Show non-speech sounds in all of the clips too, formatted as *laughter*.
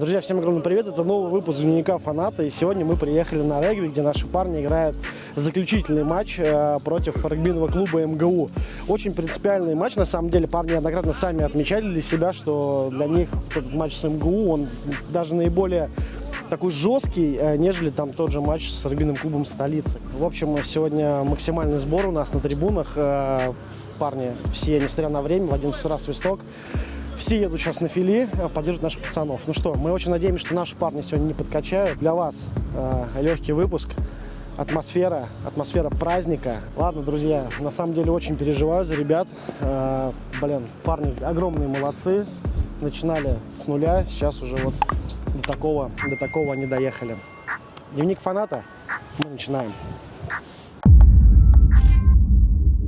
Друзья, всем огромный привет, это новый выпуск дневника фаната, и сегодня мы приехали на регби, где наши парни играют заключительный матч э, против регбийного клуба МГУ. Очень принципиальный матч, на самом деле, парни неоднократно сами отмечали для себя, что для них этот матч с МГУ, он даже наиболее такой жесткий, э, нежели там тот же матч с регбийным клубом столицы. В общем, сегодня максимальный сбор у нас на трибунах. Э, парни все, несмотря на время, в 11 утра свисток. Все едут сейчас на фили, э, поддерживают наших пацанов. Ну что, мы очень надеемся, что наши парни сегодня не подкачают. Для вас э, легкий выпуск. Атмосфера, атмосфера праздника. Ладно, друзья, на самом деле очень переживаю за ребят. Э, блин, парни огромные молодцы. Начинали с нуля, сейчас уже вот до такого, до такого они доехали. Дневник фаната, мы начинаем.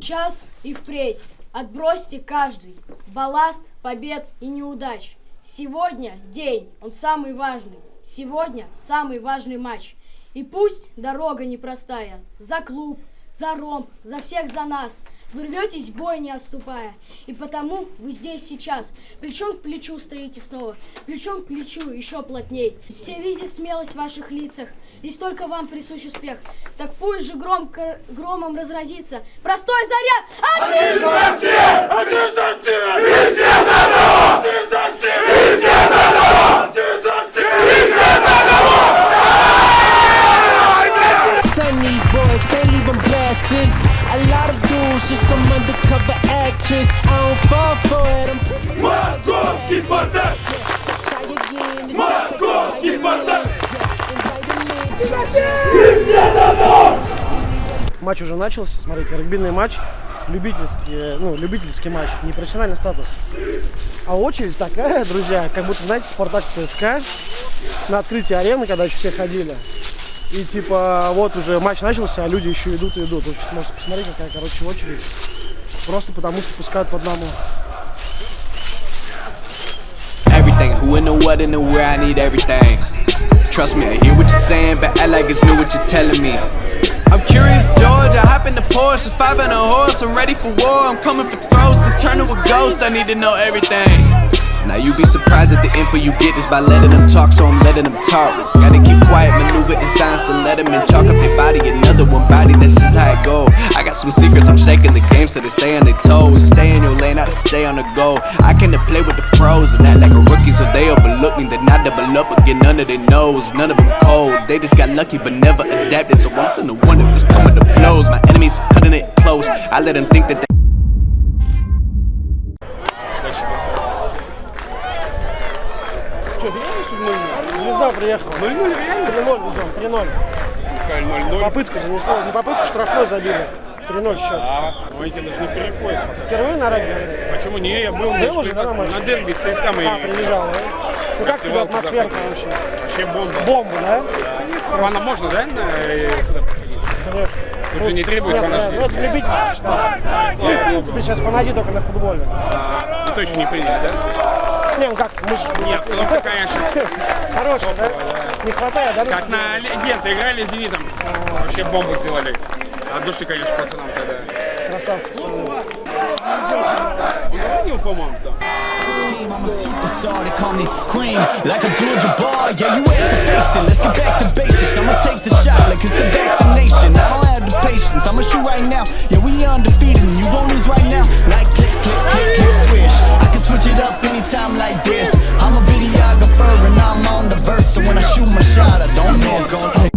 Сейчас и впредь отбросьте каждый балласт побед и неудач. Сегодня день, он самый важный. Сегодня самый важный матч. И пусть дорога непростая. За клуб, за ромб, за всех за нас. Вы рветесь бой, не отступая. И потому вы здесь сейчас. Плечом к плечу стоите снова. Плечом к плечу еще плотней. Все видят смелость в ваших лицах. Здесь только вам присущ успех. Так пусть же громко, громом разразится. Простой заряд! Один! За всех! Один за всех! И за одного! Один за всех! Матч уже начался, смотрите, регбийный матч, любительский, ну, любительский матч, не профессиональный статус. А очередь такая, *laughs* друзья, как будто, знаете, Спартак ЦСКА на открытии арены, когда еще все ходили. И типа, вот уже матч начался, а люди еще идут и идут. Вы сейчас можете посмотреть, какая, короче, очередь. Просто потому что пускают по одному. I. Trust me, I hear what you're saying, but act like it's new what you're telling me. I'm curious, George. I hop in the Porsche, it's five and a horse. I'm ready for war. I'm coming for throats to turn to a ghost. I need to know everything. Now you be surprised at the info you get is by letting them talk, so I'm letting them talk. Gotta keep quiet, maneuver in silence to let them in. Talk up their body, another one body. That's just how it go. I got some secrets, I'm shaking the game so they stay on their toes. Stay in your lane, I to stay on the go. I came to play with the pros and act like a rookie, so they overlook me. Then I double up again under their nose. None of them cold, they just got lucky but never adapted. So I'm to the one if it's coming to blows. My enemies cutting it close. I let them think that. They Звезда приехала. 0-0 реально? 3-0 ведем, 3-0. Сказали 0-0. Попытку занесло, не попытку, штрафной забили. 3-0 счет. А, ну эти даже не переходят. Впервые на регби? Почему не? Я был, Был уже, да, на дерби с ЦСКА мы А, приезжал, да? Ну как тебе атмосферка вообще? вообще бомба. Бомба, да? Фана можно, да, на, э, сюда приходить? Конечно. Тут же не требует Нет, фана. да, ну это любительский штаб. Ну, в принципе, сейчас фанати только на футболе. Ну, точно не приняли, да? Не, ну как, мы же... Нет, обстановка, конечно, *laughs* Хороший, да? Не хватает, да? как на легенды играли с Зенитом. Вообще бомбу сделали. От души, конечно, пацанам тогда. Красавцы, пацаны. Звонил, по-моему, там. team, I'm a superstar. They call me cream, like a good Jabbar. Yeah, you have to face it. Let's get back to basics. I'ma take the shot like it's a vaccination. I don't have the patience. I'ma shoot right now. Yeah, we undefeated, and you gon' lose right now. Like click, click, click, click, swish. I can switch it up anytime like this. I'm a videographer and I'm on the verse, so when I shoot my shot, I don't miss.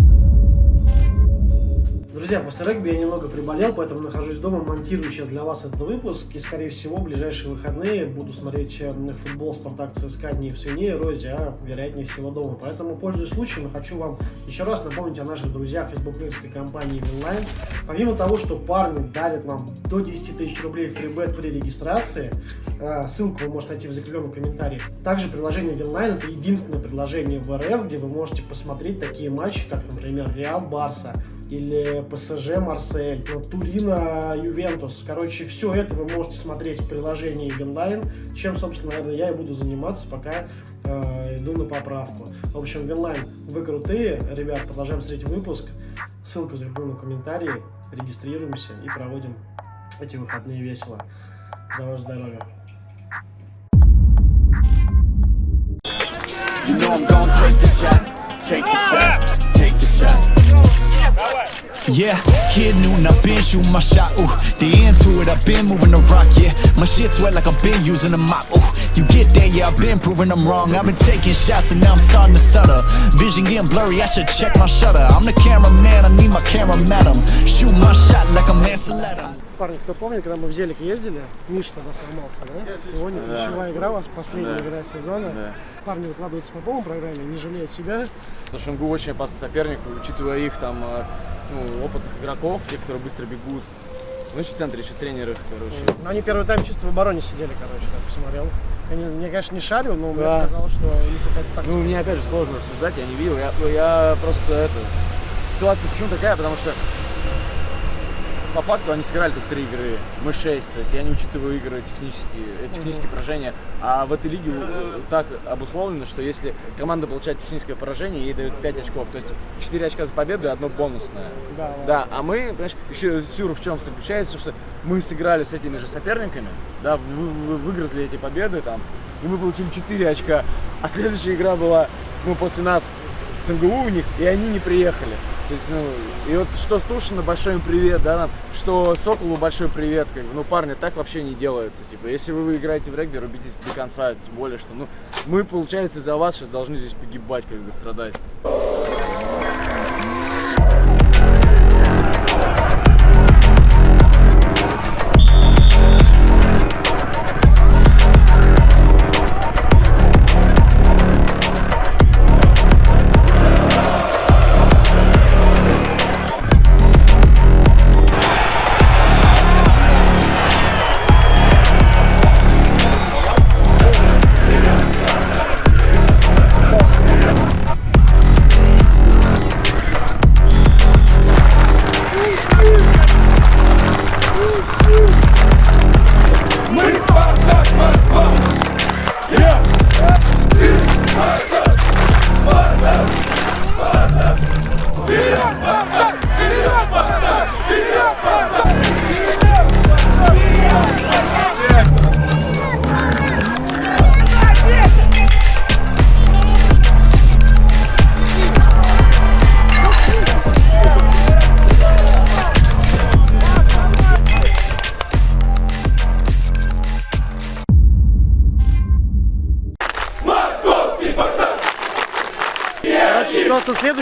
Друзья, после регби я немного приболел, поэтому нахожусь дома, монтирую сейчас для вас этот выпуск. И, скорее всего, в ближайшие выходные буду смотреть э, футбол Спартак ЦСКА не в Свине Розе, а вероятнее всего дома. Поэтому, пользуясь случаем, хочу вам еще раз напомнить о наших друзьях из букмекерской компании Winline. Помимо того, что парни дарят вам до 10 тысяч рублей в фрибет при регистрации, э, ссылку вы можете найти в закрепленном комментарии. Также приложение Winline это единственное приложение в РФ, где вы можете посмотреть такие матчи, как, например, Реал Барса, или ПСЖ Марсель, ну, Турина Ювентус. Короче, все это вы можете смотреть в приложении Winline, чем, собственно, наверное, я и буду заниматься, пока э, иду на поправку. В общем, Winline, вы крутые, ребят, продолжаем смотреть выпуск. Ссылка в закрепленном комментарии. Регистрируемся и проводим эти выходные весело. За ваше здоровье. You know I'm gon' take the shot, take the shot, take the shot. Yeah, kid noon, I've been shooting my shot, ooh. The into it, I've been moving the rock, yeah. My shit's wet like I've been using a mop, ooh. You get there, yeah, I've been proving I'm wrong. I've been taking shots and now I'm starting to stutter. Vision getting blurry, I should check my shutter. I'm the cameraman, I need my camera madam Shoot my shot like I'm Mansaletta Парни, кто помнит, когда мы в Зелик ездили, Миш тогда сломался, да? Сегодня ключевая игра у вас, последняя игра сезона. Парни выкладываются по полной программе, не жалеют себя. МГУ очень опасный соперник, учитывая их там э, ну, опытных игроков, те, которые быстро бегут. Ну, еще в центре еще тренеры, короче. Но они первый тайм чисто в обороне сидели, короче, как посмотрел. Они, мне, конечно, не шарю, но мне Да. показалось, что у них какая-то тактика. Ну, мне опять же сложно рассуждать, я не видел. Я, я просто это. Ситуация почему такая, потому что по факту они сыграли только три игры, мы шесть, то есть я не учитываю игры технические, э, технические поражения, а в этой лиге так обусловлено, что если команда получает техническое поражение, ей дают 5 очков, то есть 4 очка за победу и одно бонусное. Да, да. Да, а мы, понимаешь, еще сюр в чем заключается, что мы сыграли с этими же соперниками, да, вы- вы- выгрызли эти победы там, и мы получили 4 очка, а следующая игра была, ну, после нас с МГУ у них, и они не приехали. То есть, ну, и вот что Стушина, большой им привет, да, нам, что Соколу большой привет, как бы, ну, парни, так вообще не делается, типа, если вы играете в регби, рубитесь до конца, тем более, что, ну, мы, получается, за вас сейчас должны здесь погибать, как бы, страдать.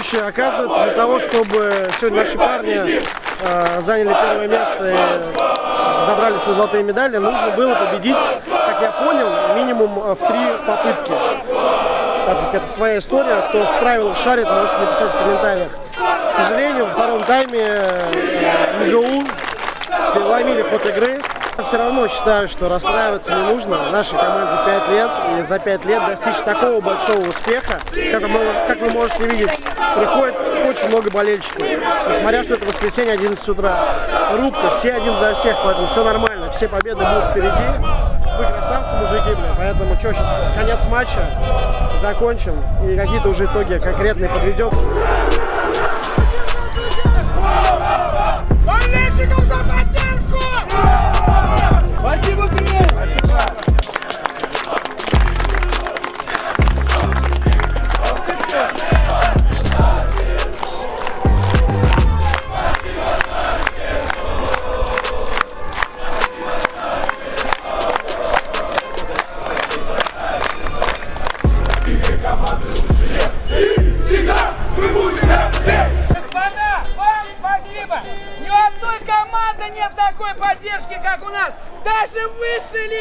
Следующая. Оказывается, для того, чтобы сегодня наши парни э, заняли первое место и забрали свои золотые медали, нужно было победить, как я понял, минимум э, в три попытки. Так как это своя история, кто в правилах шарит, можете написать в комментариях. К сожалению, во втором тайме э, МГУ переломили ход игры. Все равно считаю, что расстраиваться не нужно. Нашей команде 5 лет, и за 5 лет достичь такого большого успеха, как вы, как вы можете видеть, приходит очень много болельщиков. Несмотря, что это воскресенье 11 утра. Рубка, все один за всех, поэтому все нормально, все победы будут впереди. Вы красавцы, мужики, бля, поэтому что, сейчас конец матча, закончим, и какие-то уже итоги конкретные подведем.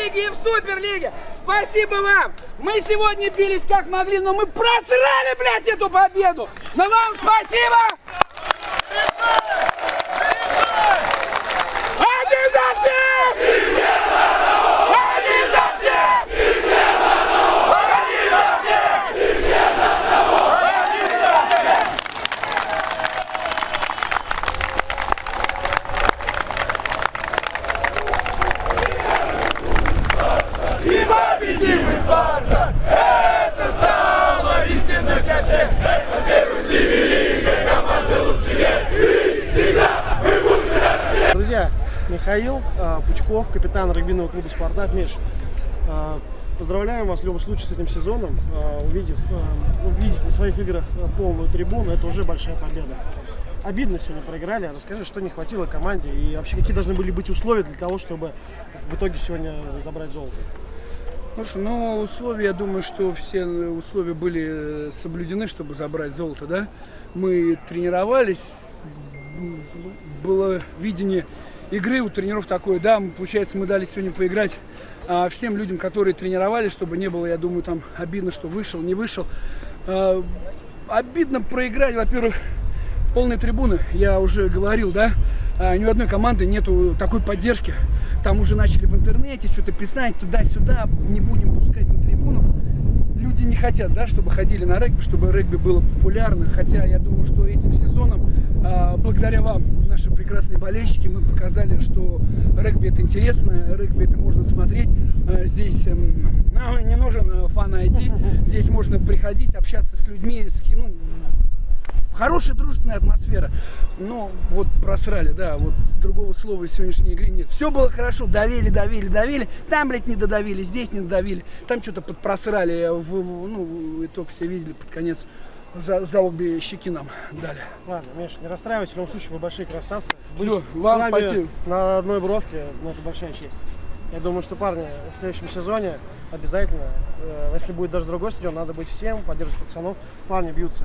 Лиге и в суперлиге. Спасибо вам! Мы сегодня бились как могли, но мы просрали, блядь, эту победу! Но вам спасибо! Один за всех! Один за всех! Друзья, Михаил э, Пучков, капитан регбийного клуба «Спартак». Миш, э, Поздравляем вас в любом случае с этим сезоном. А, Увидев, а, увидеть на своих играх а, полную трибуну, это уже большая победа. Обидно сегодня проиграли. Расскажи, что не хватило команде и вообще какие должны были быть условия для того, чтобы в итоге сегодня забрать золото? Слушай, ну условия, я думаю, что все условия были э, соблюдены, чтобы забрать золото, да. Мы тренировались, было видение игры у тренеров такое, да, получается, мы дали сегодня поиграть а, всем людям, которые тренировались, чтобы не было, я думаю, там обидно, что вышел, не вышел. А, обидно проиграть, во-первых, полные трибуны, я уже говорил, да, а, ни у одной команды нету такой поддержки. Там уже начали интернете что-то писать туда-сюда, не будем пускать на трибуну. Люди не хотят, да, чтобы ходили на регби, чтобы регби было популярно. Хотя я думаю, что этим сезоном, а, благодаря вам, наши прекрасные болельщики, мы показали, что регби это интересно, регби это можно смотреть. А, Здесь нам не нужен э, фан-айди, здесь можно приходить, общаться с людьми, с, ну, Хорошая дружественная атмосфера. Но вот просрали, да, вот другого слова в сегодняшней игре нет. Все было хорошо, давили, давили, давили. Там, блядь, не додавили, здесь не додавили. Там что-то подпросрали. В, в- ну, итог все видели под конец. За, за обе щеки нам дали. Ладно, Миша, не расстраивайся, в любом случае вы большие красавцы. Быть Всё, с вам спасибо. на одной бровке, ну, это большая честь. Я думаю, что парни в следующем сезоне обязательно, э, если будет даже другой стадион, надо быть всем, поддерживать пацанов. Парни бьются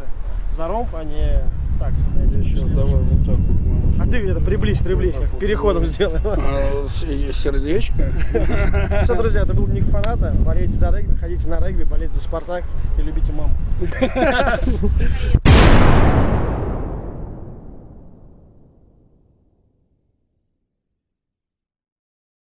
за ромб, а не так. Сейчас давай вот так вот. А ты это приблизь, приблизь, как переходом сделаем. А, Сердечко. *laughs* Все, друзья, это был Ник Фаната. Болейте за регби, ходите на регби, болейте за Спартак и любите маму. *laughs*